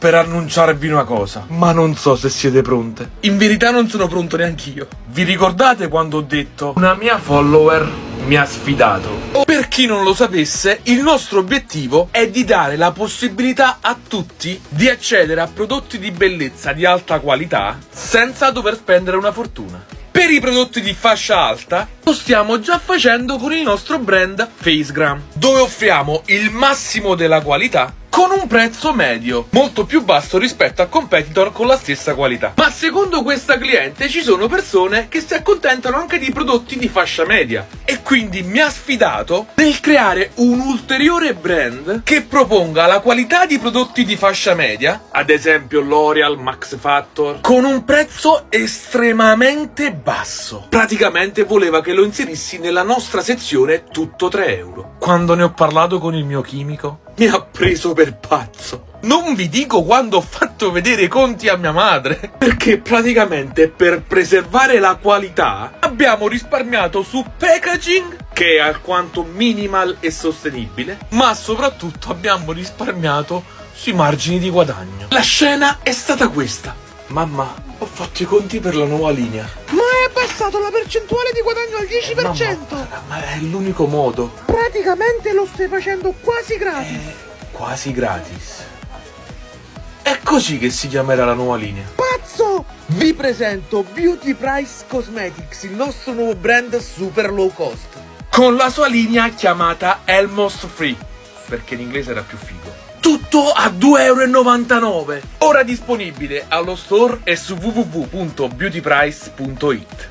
per annunciarvi una cosa, ma non so se siete pronte. In verità non sono pronto neanch'io. Vi ricordate quando ho detto una mia follower mi ha sfidato? Per chi non lo sapesse, il nostro obiettivo è di dare la possibilità a tutti di accedere a prodotti di bellezza di alta qualità senza dover spendere una fortuna. Per i prodotti di fascia alta lo stiamo già facendo con il nostro brand Facegram, dove offriamo il massimo della qualità con un prezzo medio, molto più basso rispetto a competitor con la stessa qualità. Ma secondo questa cliente ci sono persone che si accontentano anche di prodotti di fascia media e quindi mi ha sfidato nel creare un ulteriore brand che proponga la qualità di prodotti di fascia media, ad esempio L'Oreal, Max Factor, con un prezzo estremamente basso. Praticamente voleva che lo inserissi nella nostra sezione tutto 3 euro. Quando ne ho parlato con il mio chimico, mi ha preso per pazzo. Non vi dico quando ho fatto vedere i conti a mia madre, perché praticamente per preservare la qualità abbiamo risparmiato su packaging, che è alquanto minimal e sostenibile, ma soprattutto abbiamo risparmiato sui margini di guadagno. La scena è stata questa. Mamma, ho fatto i conti per la nuova linea. Ma hai abbassato la percentuale di guadagno al 10%! Mamma, ma è l'unico modo. Praticamente lo stai facendo quasi gratis! Quasi gratis. Così che si chiamerà la nuova linea. Pazzo! Vi presento Beauty Price Cosmetics, il nostro nuovo brand super low cost. Con la sua linea chiamata Elmos Free, perché in inglese era più figo. Tutto a 2,99 euro. Ora disponibile allo store e su www.beautyprice.it.